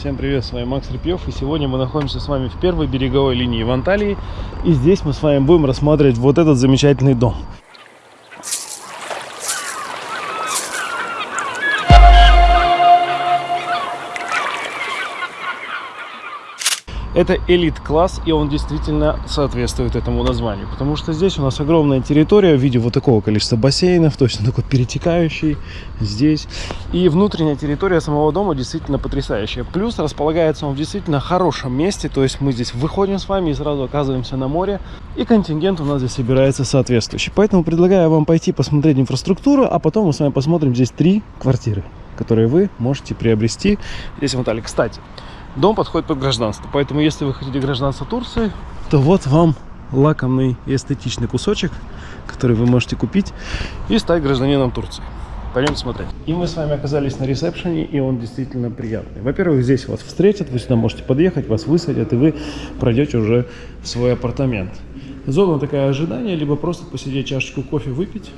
Всем привет, с вами Макс Репьев, и сегодня мы находимся с вами в первой береговой линии в Анталии, и здесь мы с вами будем рассматривать вот этот замечательный дом. Это элит-класс, и он действительно соответствует этому названию. Потому что здесь у нас огромная территория в виде вот такого количества бассейнов, то есть он такой перетекающий здесь. И внутренняя территория самого дома действительно потрясающая. Плюс располагается он в действительно хорошем месте, то есть мы здесь выходим с вами и сразу оказываемся на море. И контингент у нас здесь собирается соответствующий. Поэтому предлагаю вам пойти посмотреть инфраструктуру, а потом мы с вами посмотрим здесь три квартиры, которые вы можете приобрести здесь в Анталии. Кстати, дом подходит под гражданство. Поэтому, если вы хотите гражданство Турции, то вот вам лакомный и эстетичный кусочек, который вы можете купить и стать гражданином Турции. Пойдем смотреть. И мы с вами оказались на ресепшене, и он действительно приятный. Во-первых, здесь вас встретят, вы сюда можете подъехать, вас высадят, и вы пройдете уже в свой апартамент. Зона такая ожидание, либо просто посидеть чашечку кофе выпить.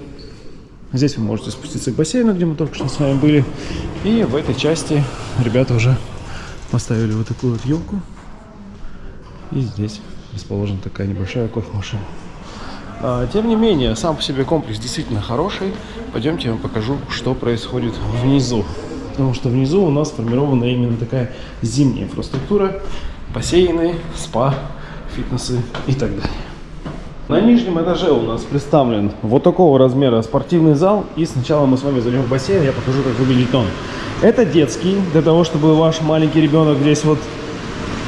Здесь вы можете спуститься к бассейну, где мы только что с вами были. И в этой части ребята уже Поставили вот такую вот елку. И здесь расположена такая небольшая кофемашина. А, тем не менее, сам по себе комплекс действительно хороший. Пойдемте я вам покажу, что происходит внизу. Потому что внизу у нас сформирована именно такая зимняя инфраструктура. Бассейны, спа, фитнесы и так далее. На нижнем этаже у нас представлен вот такого размера спортивный зал. И сначала мы с вами зайдем в бассейн, я покажу, как выглядит он. Это детский, для того, чтобы ваш маленький ребенок здесь вот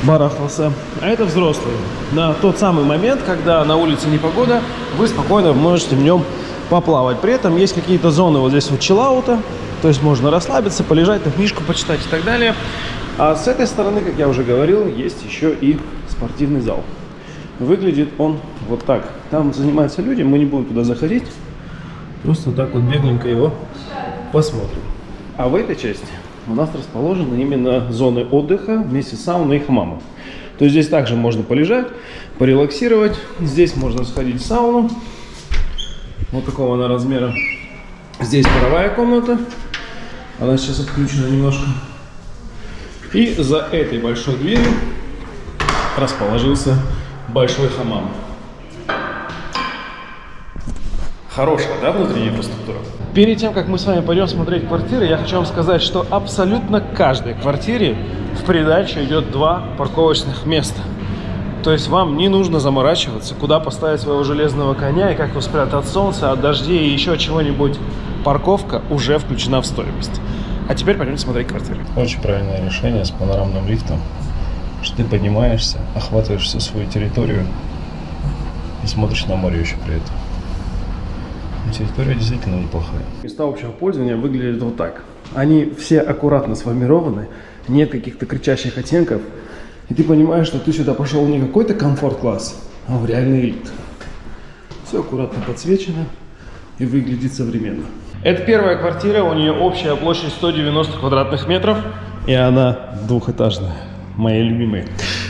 барахтался. А это взрослый. На тот самый момент, когда на улице непогода, вы спокойно можете в нем поплавать. При этом есть какие-то зоны вот здесь вот чиллаута, то есть можно расслабиться, полежать, книжку почитать и так далее. А с этой стороны, как я уже говорил, есть еще и спортивный зал. Выглядит он вот так. Там занимаются люди, мы не будем туда заходить. Просто так вот бегленько его посмотрим. А в этой части у нас расположены именно зоны отдыха вместе с сауной и хамамом. То есть здесь также можно полежать, порелаксировать. Здесь можно сходить в сауну. Вот такого она размера. Здесь паровая комната. Она сейчас отключена немножко. И за этой большой дверью расположился большой хамам. Хорошая, да, внутренняя инфраструктура? Перед тем, как мы с вами пойдем смотреть квартиры, я хочу вам сказать, что абсолютно каждой квартире в придачу идет два парковочных места. То есть вам не нужно заморачиваться, куда поставить своего железного коня и как его спрятать от солнца, от дождей и еще чего-нибудь. Парковка уже включена в стоимость. А теперь пойдем смотреть квартиры. Очень правильное решение с панорамным лифтом, что ты поднимаешься, охватываешь всю свою территорию и смотришь на море еще при этом территория действительно неплохая. Места общего пользования выглядят вот так. Они все аккуратно сформированы, нет каких-то кричащих оттенков. И ты понимаешь, что ты сюда пошел не какой-то комфорт-класс, а в реальный элит. Все аккуратно подсвечено и выглядит современно. Это первая квартира, у нее общая площадь 190 квадратных метров, и она двухэтажная, мои любимые.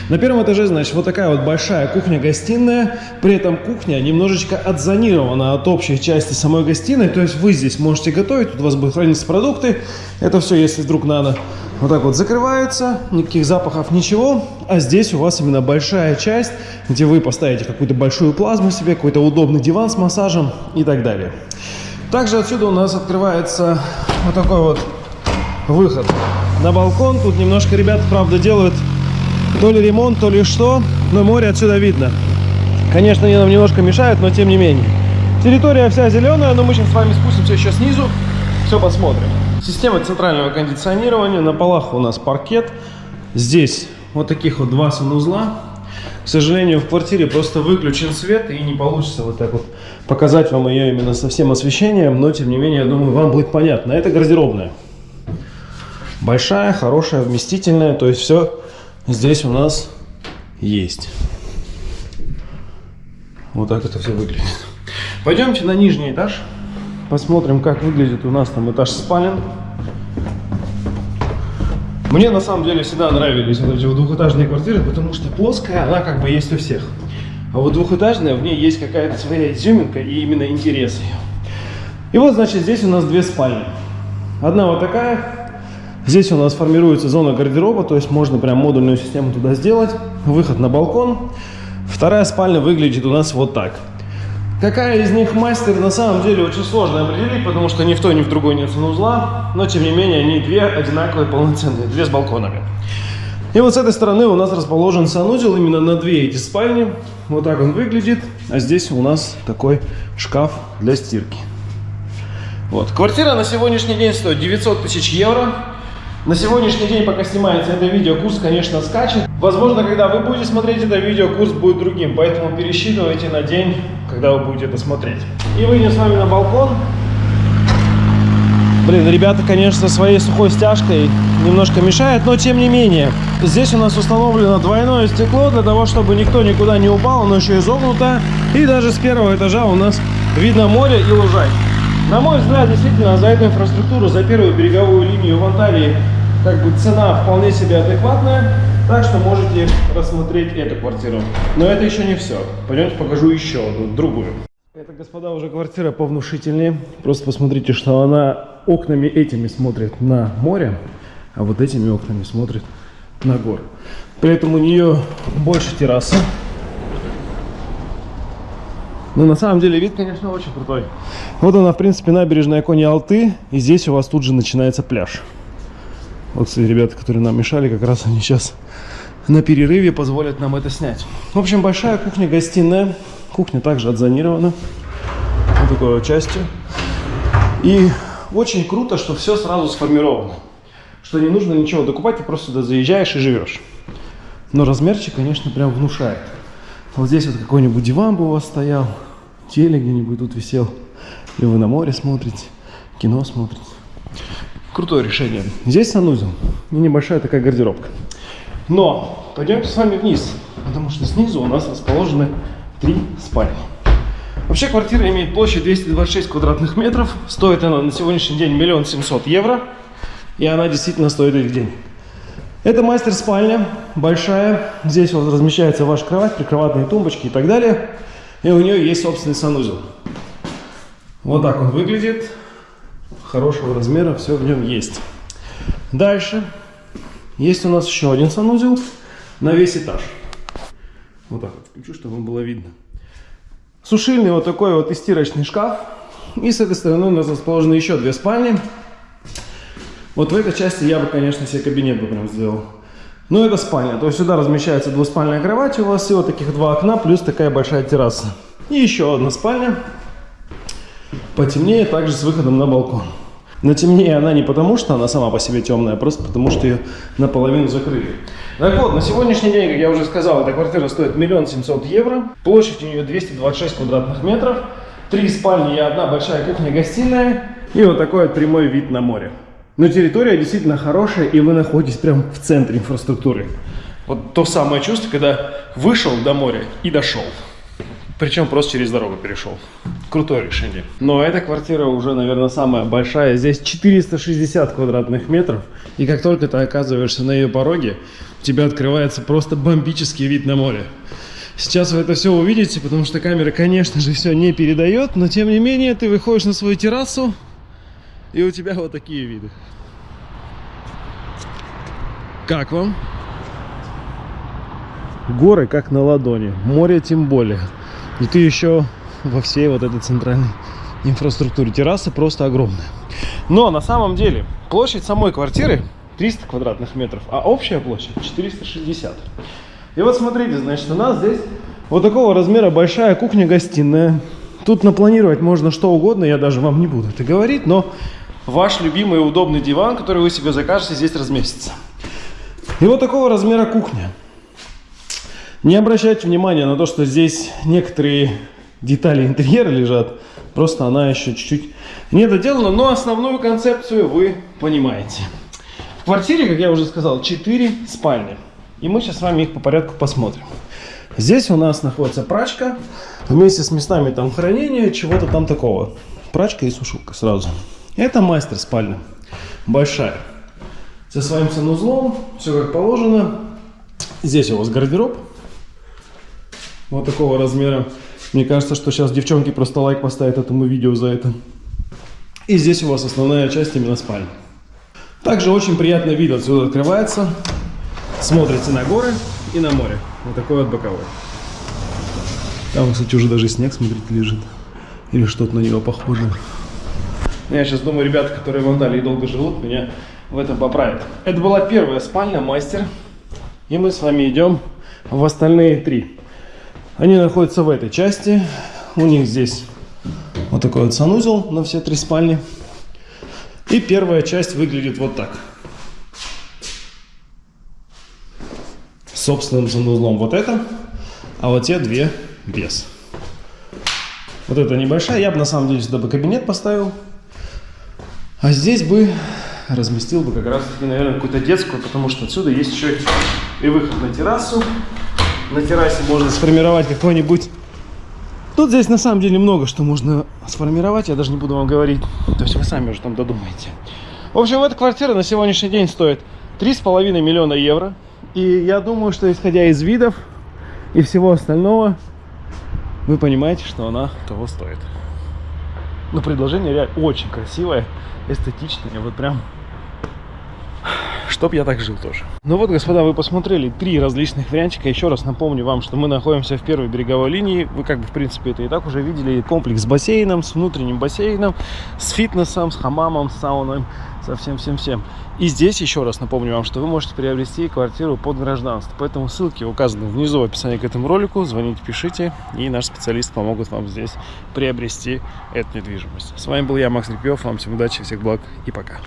На первом этаже, значит, вот такая вот большая кухня-гостиная. При этом кухня немножечко отзонирована от общей части самой гостиной. То есть вы здесь можете готовить, тут у вас будут храниться продукты. Это все, если вдруг надо. Вот так вот закрывается, никаких запахов, ничего. А здесь у вас именно большая часть, где вы поставите какую-то большую плазму себе, какой-то удобный диван с массажем и так далее. Также отсюда у нас открывается вот такой вот выход на балкон. Тут немножко ребята, правда, делают то ли ремонт, то ли что, но море отсюда видно. Конечно, они нам немножко мешают, но тем не менее. Территория вся зеленая, но мы сейчас с вами спустимся еще снизу, все посмотрим. Система центрального кондиционирования, на полах у нас паркет. Здесь вот таких вот два санузла. К сожалению, в квартире просто выключен свет, и не получится вот так вот показать вам ее именно со всем освещением, но тем не менее, я думаю, вам будет понятно. Это гардеробная. Большая, хорошая, вместительная, то есть все здесь у нас есть. Вот так это все выглядит. Пойдемте на нижний этаж. Посмотрим, как выглядит у нас там этаж спален. Мне на самом деле всегда нравились вот эти вот двухэтажные квартиры, потому что плоская, она как бы есть у всех. А вот двухэтажная, в ней есть какая-то своя изюминка и именно интерес ее. И вот, значит, здесь у нас две спальни. Одна вот такая, Здесь у нас формируется зона гардероба, то есть можно прям модульную систему туда сделать. Выход на балкон. Вторая спальня выглядит у нас вот так. Какая из них мастер, на самом деле очень сложно определить, потому что ни в той, ни в другой нет санузла. Но, тем не менее, они две одинаковые, полноценные, две с балконами. И вот с этой стороны у нас расположен санузел именно на две эти спальни. Вот так он выглядит. А здесь у нас такой шкаф для стирки. Вот. Квартира на сегодняшний день стоит 900 тысяч евро. На сегодняшний день, пока снимается это видео, курс, конечно, скачет. Возможно, когда вы будете смотреть это видео, курс будет другим, поэтому пересчитывайте на день, когда вы будете это смотреть. И выйдем с вами на балкон. Блин, ребята, конечно, своей сухой стяжкой немножко мешает, но тем не менее. Здесь у нас установлено двойное стекло для того, чтобы никто никуда не упал, оно еще изогнуто. И даже с первого этажа у нас видно море и лужайки. На мой взгляд, действительно, за эту инфраструктуру, за первую береговую линию в Анталии, как бы цена вполне себе адекватная. Так что можете рассмотреть эту квартиру. Но это еще не все. Пойдемте покажу еще одну, другую. Это, господа, уже квартира повнушительнее. Просто посмотрите, что она окнами этими смотрит на море, а вот этими окнами смотрит на горы. При этом у нее больше террасы. Но на самом деле вид, конечно, очень крутой. Вот она, в принципе, набережная Кони-Алты. И здесь у вас тут же начинается пляж. Вот, кстати, ребята, которые нам мешали, как раз они сейчас на перерыве позволят нам это снять. В общем, большая кухня-гостиная. Кухня также отзонирована. Вот такой вот частью. И очень круто, что все сразу сформировано. Что не нужно ничего докупать, ты просто сюда заезжаешь и живешь. Но размерчик, конечно, прям внушает. Вот здесь вот какой-нибудь диван бы у вас стоял, телек где-нибудь тут висел. Или вы на море смотрите, кино смотрите. Крутое решение. Здесь санузел и небольшая такая гардеробка. Но пойдемте с вами вниз, потому что снизу у нас расположены три спальни. Вообще квартира имеет площадь 226 квадратных метров. Стоит она на сегодняшний день миллион семьсот евро. И она действительно стоит этих денег. Это мастер-спальня, большая. Здесь вот размещается ваша кровать, прикроватные тумбочки и так далее. И у нее есть собственный санузел. Вот так он выглядит хорошего размера, все в нем есть. Дальше есть у нас еще один санузел на весь этаж. Вот так вот включу, чтобы вам было видно. Сушильный вот такой вот и стирочный шкаф. И с этой стороны у нас расположены еще две спальни. Вот в этой части я бы, конечно, себе кабинет бы прям сделал. Но это спальня. То есть сюда размещается двуспальная кровать. У вас всего таких два окна, плюс такая большая терраса. И еще одна спальня. Потемнее, также с выходом на балкон. Но темнее она не потому, что она сама по себе темная, а просто потому, что ее наполовину закрыли. Так вот, на сегодняшний день, как я уже сказал, эта квартира стоит миллион семьсот евро. Площадь у нее 226 квадратных метров. Три спальни и одна большая кухня-гостиная. И вот такой вот прямой вид на море. Но территория действительно хорошая, и вы находитесь прямо в центре инфраструктуры. Вот то самое чувство, когда вышел до моря и дошел. Причем просто через дорогу перешел. Крутое решение. Но эта квартира уже, наверное, самая большая. Здесь 460 квадратных метров. И как только ты оказываешься на ее пороге, у тебя открывается просто бомбический вид на море. Сейчас вы это все увидите, потому что камера, конечно же, все не передает. Но, тем не менее, ты выходишь на свою террасу, и у тебя вот такие виды. Как вам? Горы как на ладони, море тем более. И ты еще во всей вот этой центральной инфраструктуре. Терраса просто огромная. Но на самом деле площадь самой квартиры 300 квадратных метров, а общая площадь 460. И вот смотрите, значит, у нас здесь вот такого размера большая кухня-гостиная. Тут напланировать можно что угодно, я даже вам не буду это говорить, но ваш любимый и удобный диван, который вы себе закажете, здесь разместится. И вот такого размера кухня. Не обращайте внимания на то, что здесь некоторые детали интерьера лежат. Просто она еще чуть-чуть не доделана, но основную концепцию вы понимаете. В квартире, как я уже сказал, 4 спальни. И мы сейчас с вами их по порядку посмотрим. Здесь у нас находится прачка вместе с местами там хранения, чего-то там такого. Прачка и сушилка сразу. Это мастер спальня. Большая. Со своим санузлом, все как положено. Здесь у вас гардероб вот такого размера. Мне кажется, что сейчас девчонки просто лайк поставят этому видео за это. И здесь у вас основная часть именно спальни. Также очень приятный вид отсюда открывается. Смотрите на горы и на море. Вот такой вот боковой. Там, кстати, уже даже снег, смотрите, лежит. Или что-то на него похоже. Я сейчас думаю, ребята, которые в Анталии долго живут, меня в этом поправят. Это была первая спальня, мастер. И мы с вами идем в остальные три. Они находятся в этой части. У них здесь вот такой вот санузел на все три спальни. И первая часть выглядит вот так. Собственным санузлом вот это, а вот те две без. Вот эта небольшая, я бы на самом деле сюда бы кабинет поставил. А здесь бы разместил бы как раз наверное, какую-то детскую, потому что отсюда есть еще и выход на террасу. На террасе можно сформировать какой-нибудь... Тут здесь на самом деле много что можно сформировать, я даже не буду вам говорить. То есть вы сами уже там додумаете. В общем, эта квартира на сегодняшний день стоит 3,5 миллиона евро. И я думаю, что исходя из видов и всего остального, вы понимаете, что она того стоит. Но предложение реально очень красивое, эстетичное, вот прям чтоб я так жил тоже. Ну вот, господа, вы посмотрели три различных вариантика. Еще раз напомню вам, что мы находимся в первой береговой линии. Вы как бы, в принципе, это и так уже видели. Комплекс с бассейном, с внутренним бассейном, с фитнесом, с хамамом, с сауной, со всем-всем-всем. И здесь еще раз напомню вам, что вы можете приобрести квартиру под гражданство. Поэтому ссылки указаны внизу в описании к этому ролику. Звоните, пишите, и наш специалист помогут вам здесь приобрести эту недвижимость. С вами был я, Макс Репьев. Вам всем удачи, всех благ и пока.